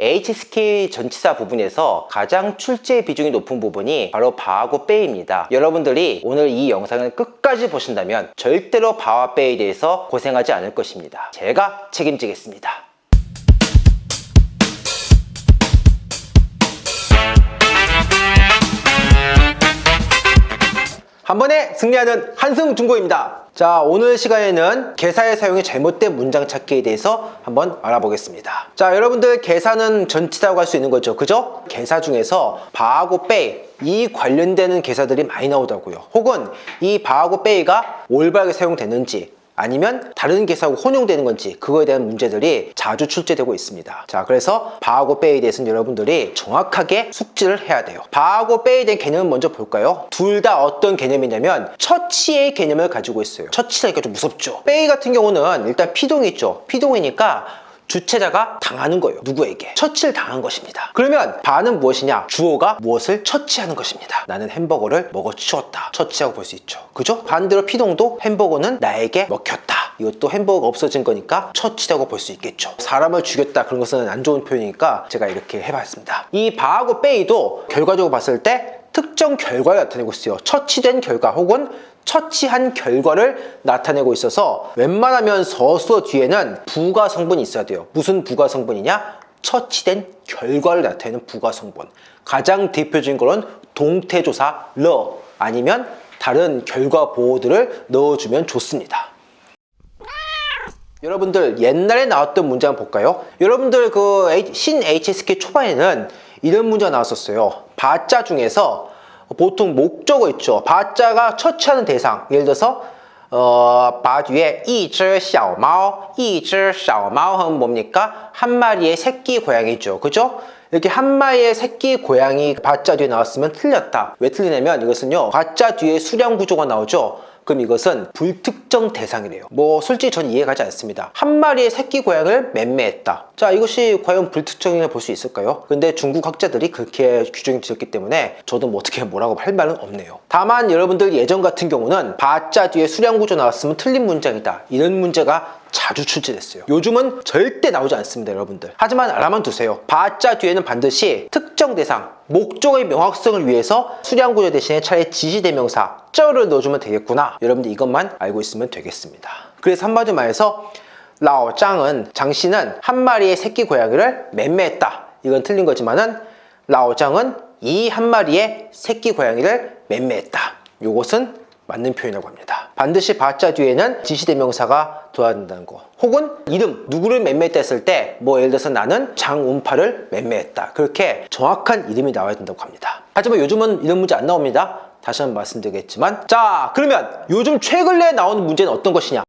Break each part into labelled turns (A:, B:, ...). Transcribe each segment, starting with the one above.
A: HSK 전치사 부분에서 가장 출제 비중이 높은 부분이 바로 바하고 빼입니다. 여러분들이 오늘 이 영상을 끝까지 보신다면 절대로 바와 빼에 대해서 고생하지 않을 것입니다. 제가 책임지겠습니다. 한 번에 승리하는 한승 중고입니다. 자, 오늘 시간에는 개사의 사용이 잘못된 문장 찾기에 대해서 한번 알아보겠습니다. 자, 여러분들 개사는 전치사라고 할 수 있는 거죠. 그죠? 개사 중에서 바하고 빼, 이 관련되는 개사들이 많이 나오더라고요. 혹은 이 把하고 被가 올바르게 사용되는지 아니면 다른 개사하고 혼용되는 건지 그거에 대한 문제들이 자주 출제되고 있습니다. 자 그래서 把하고 被에 대해서는 여러분들이 정확하게 숙지를 해야 돼요. 把하고 被에 대한 개념을 먼저 볼까요? 둘 다 어떤 개념이냐면 처치의 개념을 가지고 있어요. 처치라니까 좀 무섭죠. 被 같은 경우는 일단 피동이 있죠. 피동이니까 주체자가 당하는 거예요 누구에게? 처치를 당한 것입니다. 그러면 把는 무엇이냐? 주어가 무엇을 처치하는 것입니다. 나는 햄버거를 먹어치웠다. 처치하고 볼 수 있죠. 그죠? 반대로 피동도 햄버거는 나에게 먹혔다. 이것도 햄버거가 없어진 거니까 처치라고 볼 수 있겠죠. 사람을 죽였다. 그런 것은 안 좋은 표현이니까 제가 이렇게 해봤습니다. 이 把하고 빼이도 결과적으로 봤을 때 특정 결과를 나타내고 있어요. 처치된 결과 혹은 처치한 결과를 나타내고 있어서 웬만하면 서술어 뒤에는 부가 성분이 있어야 돼요. 무슨 부가 성분이냐? 처치된 결과를 나타내는 부가 성분. 가장 대표적인 거는 동태조사 러 아니면 다른 결과 보호들을 넣어주면 좋습니다. 여러분들 옛날에 나왔던 한번 볼까요? 여러분들 그 신 HSK 초반에는 이런 문제가 나왔었어요 바자 중에서 보통 목적어 있죠 바자가 처치하는 대상 예를 들어서 어, 바 뒤에 一只小猫 一只小猫 하면 뭡니까? 한 마리의 새끼 고양이죠 그죠? 이렇게 한 마리의 새끼 고양이 바자 뒤에 나왔으면 틀렸다 왜 틀리냐면 이것은요 바자 뒤에 수량 구조가 나오죠 그럼 이것은 불특정 대상이래요. 뭐 솔직히 전 이해 가지 않습니다. 한 마리의 새끼 고양을 맴매했다. 자 이것이 과연 불특정이라 볼 수 있을까요? 근데 중국 학자들이 그렇게 규정이 지었기 때문에 저도 뭐 어떻게 뭐라고 할 말은 없네요. 다만 여러분들 예전 같은 경우는 바자 뒤에 수량 구조 나왔으면 틀린 문장이다. 이런 문제가 자주 출제됐어요. 요즘은 절대 나오지 않습니다 여러분들. 하지만 알아만 두세요. 바자 뒤에는 반드시 특정 대상 목적의 명확성을 위해서 수량 구조 대신에 차라리 지시 대명사 쩌를 넣어주면 되겠구나. 여러분들 이것만 알고 있으면 되겠습니다. 그래서 한마디 말해서 라오짱은 장씨는 한 마리의 새끼 고양이를 맴매했다. 이건 틀린 거지만 은 라오짱은 이 한 마리의 새끼 고양이를 맴매했다. 요것은 맞는 표현이라고 합니다. 반드시 바자 뒤에는 지시대명사가 둬야 된다는 거. 혹은 이름 누구를 맴매했다 했을 때 뭐 예를 들어서 나는 장운파를 맴매했다. 그렇게 정확한 이름이 나와야 된다고 합니다. 하지만 요즘은 이런 문제 안 나옵니다. 다시 한번 말씀드리겠지만. 자 그러면 요즘 최근에 나오는 문제는 어떤 것이냐?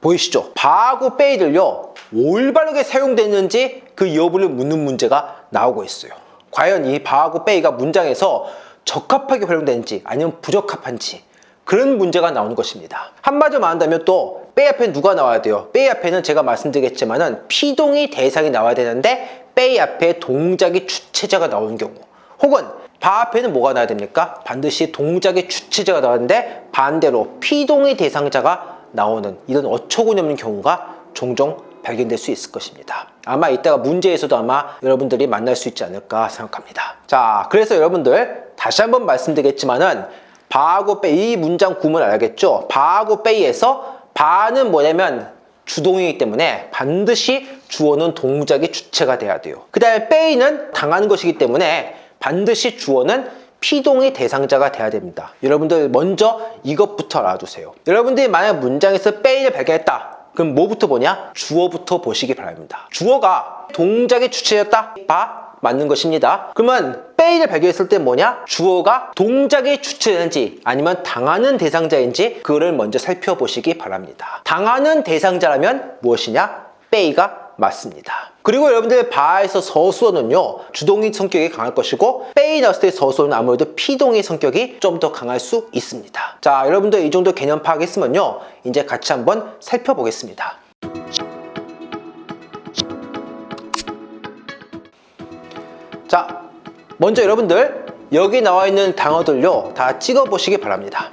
A: 보이시죠? 바하고 빼이들요 올바르게 사용됐는지 그 여부를 묻는 문제가 나오고 있어요. 과연 이 바하고 빼이가 문장에서 적합하게 활용되는지 아니면 부적합한지 그런 문제가 나오는 것입니다 한마디로 말한다면 또빼 앞에 누가 나와야 돼요? 빼 앞에는 제가 말씀드리겠지만 은 피동이 대상이 나와야 되는데 빼 앞에 동작의 주체자가 나오는 경우 혹은 바 앞에는 뭐가 나와야 됩니까? 반드시 동작의 주체자가 나왔는데 반대로 피동의 대상자가 나오는 이런 어처구니 없는 경우가 종종 발견될 수 있을 것입니다 아마 이따가 문제에서도 아마 여러분들이 만날 수 있지 않을까 생각합니다 자 그래서 여러분들 다시 한번 말씀드리겠지만은 바하고 빼이 이 문장 구문을 알겠죠? 바하고 빼이에서 바는 뭐냐면 주동이기 때문에 반드시 주어는 동작의 주체가 돼야 돼요. 그 다음에 빼이는 당하는 것이기 때문에 반드시 주어는 피동의 대상자가 돼야 됩니다. 여러분들 먼저 이것부터 알아두세요. 여러분들이 만약 문장에서 빼이를 발견했다. 그럼 뭐부터 보냐? 주어부터 보시기 바랍니다. 주어가 동작의 주체였다? 바 맞는 것입니다. 그러면 빼이를 발견했을 때 뭐냐? 주어가 동작의 주체인지 아니면 당하는 대상자인지 그거를 먼저 살펴보시기 바랍니다. 당하는 대상자라면 무엇이냐? 빼이가 맞습니다. 그리고 여러분들 바에서 서수어는요 주동의 성격이 강할 것이고 빼이 나왔을 때 서수어는 아무래도 피동의 성격이 좀 더 강할 수 있습니다. 자 여러분들 이 정도 개념 파악했으면요 이제 같이 한번 살펴보겠습니다 자 먼저 여러분들 여기 나와 있는 단어들요 다 찍어 보시기 바랍니다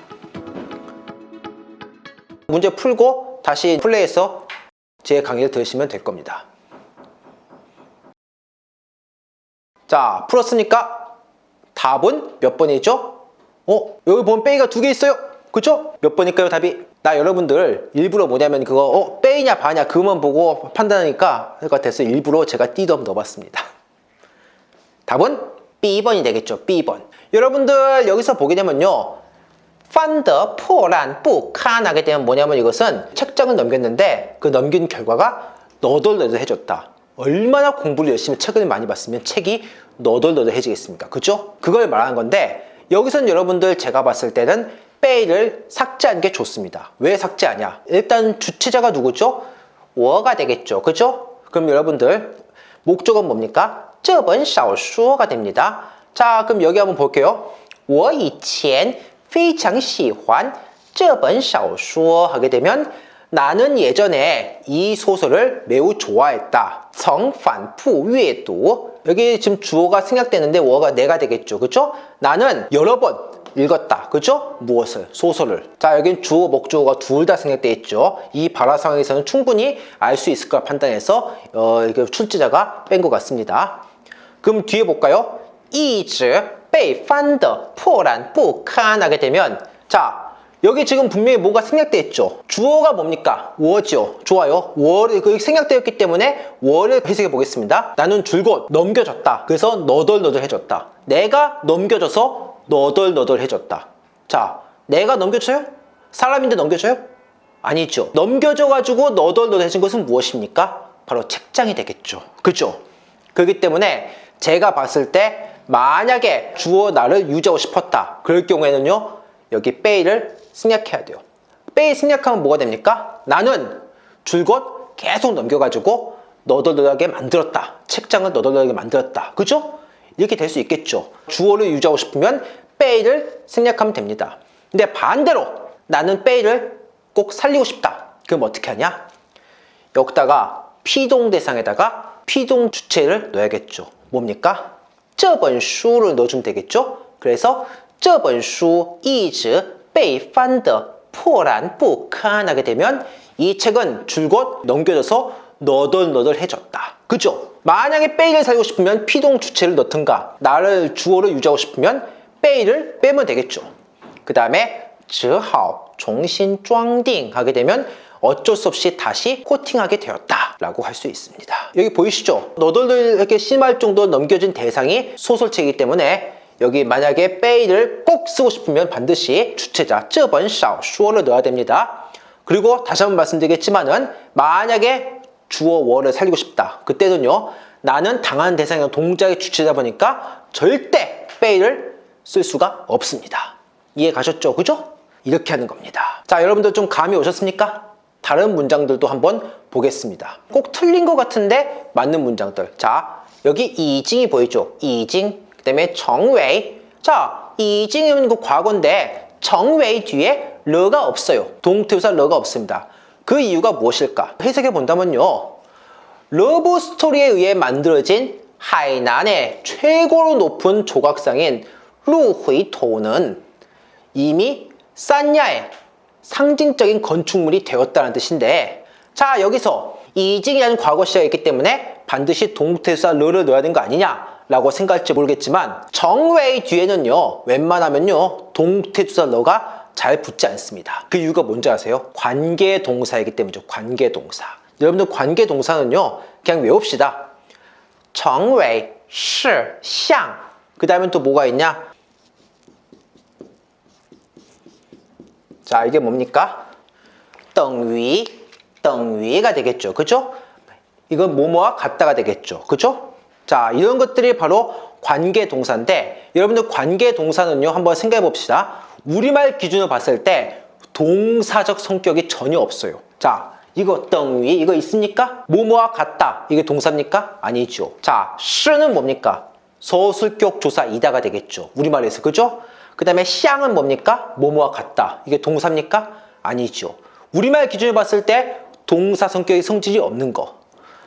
A: 문제 풀고 다시 플레이해서 제 강의를 들으시면 될 겁니다 자, 풀었으니까 답은 몇 번이죠? 어, 여기 보면 빼기가 두 개 있어요. 그죠? 몇 번일까요, 답이? 나 여러분들 일부러 뭐냐면 그거 어, 빼이냐 바냐 그것만 보고 판단하니까 할것 같아서 일부러 제가 한번 넣어봤습니다. 답은 B번이 되겠죠. B번. 여러분들 여기서 보게 되면요. 판더 포란 뿌칸 하게 되면 뭐냐면 이것은 책장을 넘겼는데 그 넘긴 결과가 너덜너덜해졌다. 얼마나 공부를 열심히 책을 많이 봤으면 책이 너덜너덜해지겠습니까? 그죠? 그걸 말하는 건데 여기서는 여러분들 제가 봤을 때는 빼이를 삭제하는 게 좋습니다. 왜 삭제하냐? 일단 주체자가 누구죠? 워가 되겠죠. 그죠? 그럼 여러분들 목적은 뭡니까? 这本小说가 됩니다. 자, 그럼 여기 한번 볼게요. 我以前非常喜欢这本小说 하게 되면 나는 예전에 이 소설을 매우 좋아했다. 曾反复阅读 여기 지금 주어가 생략되는데 워가 내가 되겠죠. 그죠? 나는 여러 번 읽었다. 그죠? 무엇을? 소설을. 자, 여긴 주어, 목주어가 둘 다 생략되어 있죠. 이 발화 상황에서는 충분히 알 수 있을 까 판단해서 어, 이게 출제자가 뺀 것 같습니다. 그럼 뒤에 볼까요? 一直被翻得破烂不堪 하게 되면 자 여기 지금 분명히 뭐가 생략돼 있죠 주어가 뭡니까? 我죠 좋아요 我이 생략되었기 때문에 我를 해석해 보겠습니다 나는 줄곧 넘겨졌다 그래서 너덜너덜해졌다 내가 넘겨져서 너덜너덜해졌다 자 내가 넘겨져요? 사람인데 넘겨져요? 아니죠 넘겨져 가지고 너덜너덜해진 것은 무엇입니까? 바로 책장이 되겠죠 그렇죠? 그렇기 때문에 제가 봤을 때 만약에 주어 나를 유지하고 싶었다. 그럴 경우에는요. 여기 빼이를 생략해야 돼요. 빼이 생략하면 뭐가 됩니까? 나는 줄곧 계속 넘겨가지고 너덜너덜하게 만들었다. 책장을 너덜너덜하게 만들었다. 그죠? 이렇게 될 수 있겠죠. 주어를 유지하고 싶으면 被를 생략하면 됩니다. 근데 반대로 나는 被를 꼭 살리고 싶다. 그럼 어떻게 하냐? 여기다가 피동 대상에다가 피동 주체를 넣어야겠죠. 뭡니까? 这本书를 넣어주면 되겠죠? 그래서 这本书一直被翻得破烂不堪 하게 되면 이 책은 줄곧 넘겨져서 너덜너덜해졌다. 그죠? 만약에 被를 살고 싶으면 피동 주체를 넣든가 나를 주어를 유지하고 싶으면 빼이를 빼면 되겠죠. 그 다음에 즈하오 종신 쫑딩 하게 되면 어쩔 수 없이 다시 코팅하게 되었다 라고 할 수 있습니다 여기 보이시죠? 너덜너덜하게 심할 정도 넘겨진 대상이 소설책이기 때문에 여기 만약에 빼이를 꼭 쓰고 싶으면 반드시 주체자 저번 샤오 슈어를 넣어야 됩니다 그리고 다시 한번 말씀드리겠지만은 만약에 주어 월을 살리고 싶다 그때는요 나는 당한 대상의 동작의 주체다 보니까 절대 빼이를 쓸 수가 없습니다 이해 가셨죠? 그죠? 이렇게 하는 겁니다 자 여러분들 좀 감이 오셨습니까? 다른 문장들도 한번 보겠습니다. 꼭 틀린 것 같은데 맞는 문장들. 자, 여기 이징이 보이죠? 이징. 그 다음에 정웨이. 자, 이징은 그 과거인데 정웨이 뒤에 러가 없어요. 동태우사 러가 없습니다. 그 이유가 무엇일까? 해석해 본다면요. love story에 의해 만들어진 하이난의 최고로 높은 조각상인 鹿回头는 이미 산야의 상징적인 건축물이 되었다는 뜻인데 자 여기서 已经이라는 과거 시가 있기 때문에 반드시 동태조사 了를 넣어야 되는 거 아니냐 라고 생각할지 모르겠지만 成为 뒤에는요 웬만하면요 동태조사 了가 잘 붙지 않습니다 그 이유가 뭔지 아세요? 관계동사이기 때문이죠 관계동사 여러분들 관계동사는요 그냥 외웁시다 정웨이, 시, 샹. 그 다음에 또 뭐가 있냐? 자 이게 뭡니까? 떵위 떵위가 되겠죠 그죠? 이건 뭐뭐와 같다가 되겠죠 그죠? 자 이런 것들이 바로 관계동사인데 여러분들 관계동사는요 한번 생각해 봅시다 우리말 기준으로 봤을 때 동사적 성격이 전혀 없어요 자 이거 떵위 이거 있습니까? 뭐뭐와 같다 이게 동사입니까? 아니죠 자 쓰는 뭡니까? 서술격 조사 이다가 되겠죠 우리말에서 그죠? 그 다음에 샹은 뭡니까? 뭐뭐와 같다. 이게 동사입니까? 아니죠. 우리말 기준으로 봤을 때 동사 성격의 성질이 없는 거.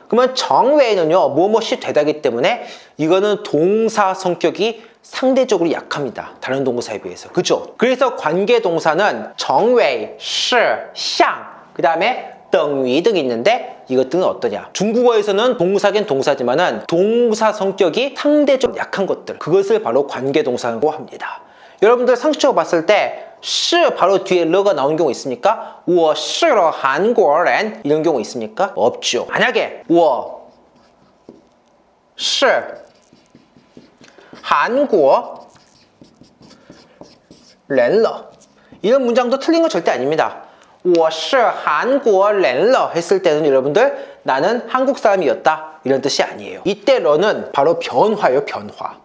A: 그러면 정외에는요. 뭐뭐시 되다기 때문에 이거는 동사 성격이 상대적으로 약합니다. 다른 동사에 비해서. 그죠? 그래서 관계 동사는 정외, 시, 샹, 그 다음에 等于등 있는데 이것들은 어떠냐 중국어에서는 동사긴 동사지만은 동사 성격이 상대적 약한 것들 그것을 바로 관계동사라고 합니다 여러분들 상식적으로 봤을 때 시 바로 뒤에 러가 나온 경우 있습니까? 我是了 한국人 이런 경우 있습니까? 없죠 만약에 我是 한국 人了 이런 문장도 틀린 건 절대 아닙니다 我是韩国人了 했을 때는 여러분들 나는 한국 사람이었다 이런 뜻이 아니에요 이때 러는 바로 변화예요 변화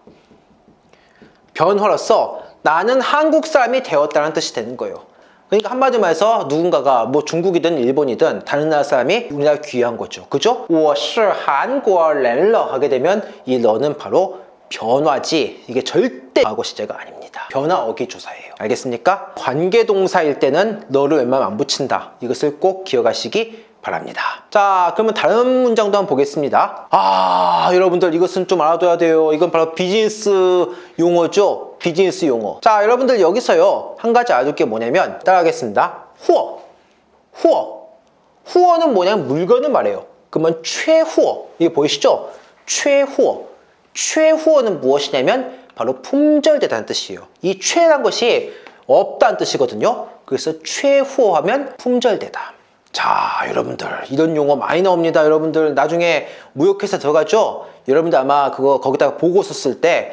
A: 변화로서 나는 한국 사람이 되었다는 뜻이 되는 거예요 그러니까 한마디로 말해서 누군가가 뭐 중국이든 일본이든 다른 나라 사람이 우리나라 귀한 거죠 그죠? 我是韩国人了 하게 되면 이 러는 바로 변화지 이게 절대 과거 시제가 아닙니다 변화 어기 조사예요 알겠습니까? 관계동사일 때는 너를 웬만하면 안 붙인다 이것을 꼭 기억하시기 바랍니다 자 그러면 다른 문장도 한번 보겠습니다 아 여러분들 이것은 좀 알아둬야 돼요 이건 바로 비즈니스 용어죠 비즈니스 용어 자 여러분들 여기서요 한 가지 알아둘 게 뭐냐면 따라하겠습니다 후어 후어 후어는 뭐냐면 물건을 말해요 그러면 최후어 이게 보이시죠 최후어 최후어는 무엇이냐면 바로 품절되다는 뜻이에요. 이 최란 것이 없다는 뜻이거든요. 그래서 최후어 하면 품절되다. 자 여러분들 이런 용어 많이 나옵니다. 여러분들 나중에 무역회사 들어가죠? 여러분들 아마 그거 거기다가 보고 썼을 때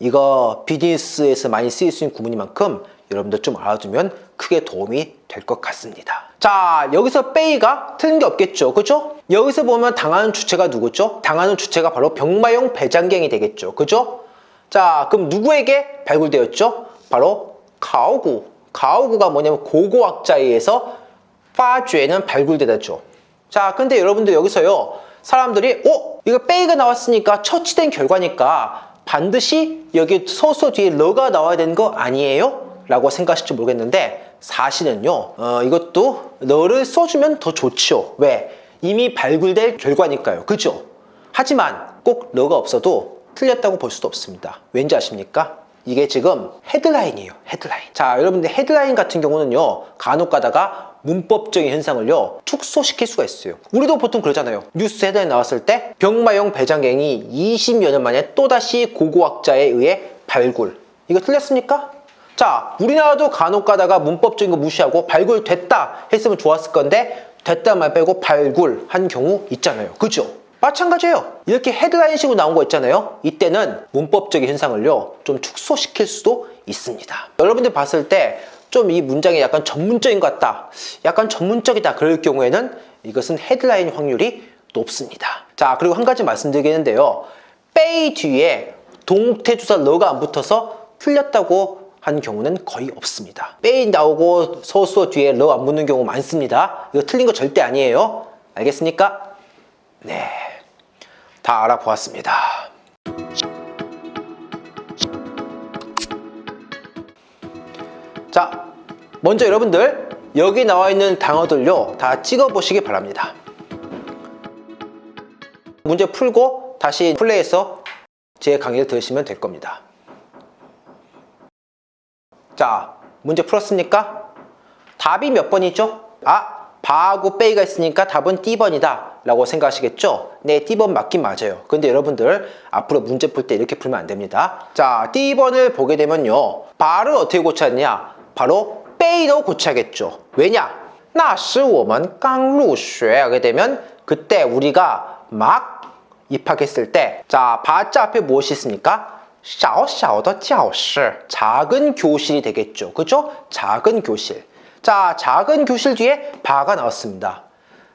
A: 이거 비즈니스에서 많이 쓰일 수 있는 구문이만큼 여러분들 좀 알아두면 크게 도움이 될 것 같습니다. 자, 여기서 빼이가 틀린 게 없겠죠. 그죠? 여기서 보면 당하는 주체가 누구죠? 당하는 주체가 바로 병마용 배장갱이 되겠죠. 그죠? 자, 그럼 누구에게 발굴되었죠? 바로 가오구. 가오구가 뭐냐면 고고학자에 의해서 파죄는 발굴되다죠. 자, 근데 여러분들 여기서요. 사람들이 어? 이거 被가 나왔으니까 처치된 결과니까 반드시 여기 술어 뒤에 了가 나와야 되는 거 아니에요? 라고 생각하실지 모르겠는데 사실은요 어, 이것도 了를 써주면 더 좋죠 왜? 이미 발굴될 결과니까요 그죠? 하지만 꼭 了가 없어도 틀렸다고 볼 수도 없습니다 왠지 아십니까? 이게 지금 헤드라인이에요 헤드라인 자 여러분들 헤드라인 같은 경우는요 간혹 가다가 문법적인 현상을요 축소시킬 수가 있어요. 우리도 보통 그러잖아요. 뉴스 헤드라인 나왔을 때 병마용 배장갱이 20여 년 만에 또다시 고고학자에 의해 발굴. 이거 틀렸습니까? 자 우리나라도 간혹 가다가 문법적인 거 무시하고 발굴됐다 했으면 좋았을 건데 됐다 말 빼고 발굴한 경우 있잖아요. 그죠? 마찬가지예요. 이렇게 헤드라인식으로 나온 거 있잖아요. 이때는 문법적인 현상을요 좀 축소시킬 수도 있습니다. 여러분들 봤을 때 좀 이 문장이 약간 전문적인 것 같다 약간 전문적이다 그럴 경우에는 이것은 헤드라인 확률이 높습니다. 자 그리고 한 가지 말씀드리겠는데요. 빼이 뒤에 동태주사 러가 안 붙어서 틀렸다고 한 경우는 거의 없습니다. 빼이 나오고 서수어 뒤에 러 안 붙는 경우 많습니다. 이거 틀린 거 절대 아니에요. 알겠습니까? 네, 다 알아보았습니다 먼저 여러분들 여기 나와 있는 단어들요 다 찍어 보시기 바랍니다 문제 풀고 다시 플레이해서 제 강의를 들으시면 될 겁니다 자, 문제 풀었습니까? 답이 몇 번이죠? 아, 把하고 被가 있으니까 답은 D번이다 라고 생각하시겠죠? 네, D번 맞긴 맞아요. 근데 여러분들 앞으로 문제 풀 때 이렇게 풀면 안 됩니다. 자, D번을 보게 되면요. 把를 어떻게 고쳤냐? 바로 빼이로 고쳐야겠죠. 왜냐? 那时我们刚入学 하게 되면 그때 우리가 막 입학했을 때 자, 바자 앞에 무엇이 있습니까? 小小的教室 작은 교실이 되겠죠. 그죠? 작은 교실. 자, 작은 교실 뒤에 바가 나왔습니다.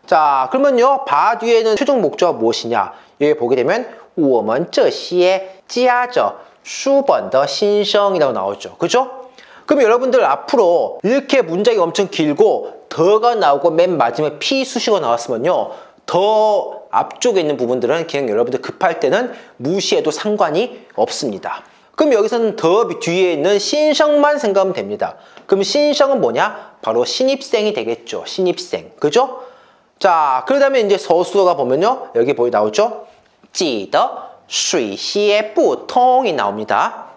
A: 자, 그러면요. 바 뒤에는 최종 목적어 무엇이냐? 여기 보게 되면 我们这些家着书本的新生 이라고 나오죠. 그죠? 그럼 여러분들 앞으로 이렇게 문장이 엄청 길고 더가 나오고 맨 마지막에 피 수식어 나왔으면요 더 앞쪽에 있는 부분들은 그냥 여러분들 급할 때는 무시해도 상관이 없습니다 그럼 여기서는 더 뒤에 있는 신성만 생각하면 됩니다 그럼 신성은 뭐냐? 바로 신입생이 되겠죠 신입생 그죠? 자 그러다음에 이제 서술어가 보면요 여기 보이 나오죠? 찌더 수시에 보통이 나옵니다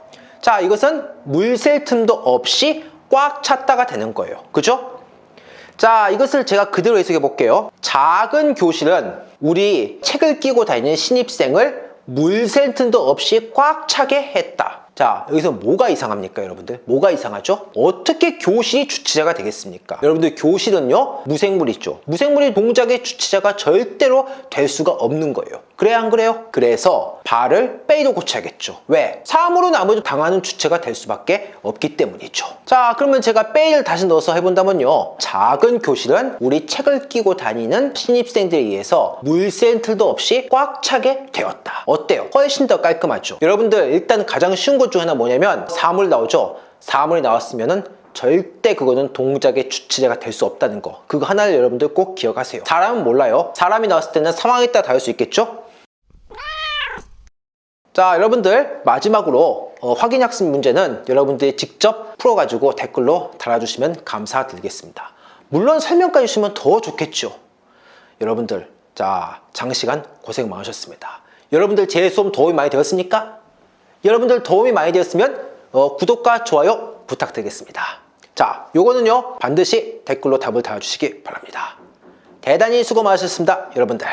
A: 자, 이것은 물셀 틈도 없이 꽉 찼다가 되는 거예요. 그죠? 자, 이것을 제가 그대로 해석해 볼게요. 작은 교실은 우리 책을 끼고 다니는 신입생을 물셀 틈도 없이 꽉 차게 했다. 자, 여기서 뭐가 이상합니까, 여러분들? 뭐가 이상하죠? 어떻게 교실이 주체자가 되겠습니까? 여러분들, 교실은요, 무생물 있죠? 무생물이 동작의 주체자가 절대로 될 수가 없는 거예요. 그래야 안 그래요? 그래서 발을 빼도 고쳐야겠죠. 왜? 사물로 나머지 당하는 주체가 될 수밖에 없기 때문이죠. 자, 그러면 제가 빼를 다시 넣어서 해본다면요. 작은 교실은 우리 책을 끼고 다니는 신입생들에 의해서 물센틀도 없이 꽉 차게 되었다. 어때요? 훨씬 더 깔끔하죠. 여러분들, 일단 가장 쉬운 것 중 하나 뭐냐면 사물 나오죠? 사물이 나왔으면 은 절대 그거는 동작의 주체자가 될 수 없다는 거 그거 하나를 여러분들 꼭 기억하세요 사람은 몰라요 사람이 나왔을 때는 상황에 따라 다를 수 있겠죠? 자 여러분들 마지막으로 어, 확인학습 문제는 여러분들이 직접 풀어가지고 댓글로 달아주시면 감사드리겠습니다. 물론 설명까지 주시면 더 좋겠죠. 여러분들 자 장시간 고생 많으셨습니다. 여러분들 제 수업 도움이 많이 되었습니까? 여러분들 도움이 많이 되었으면 어, 구독과 좋아요 부탁드리겠습니다. 자 요거는요 반드시 댓글로 답을 달아주시기 바랍니다. 대단히 수고 많으셨습니다 여러분들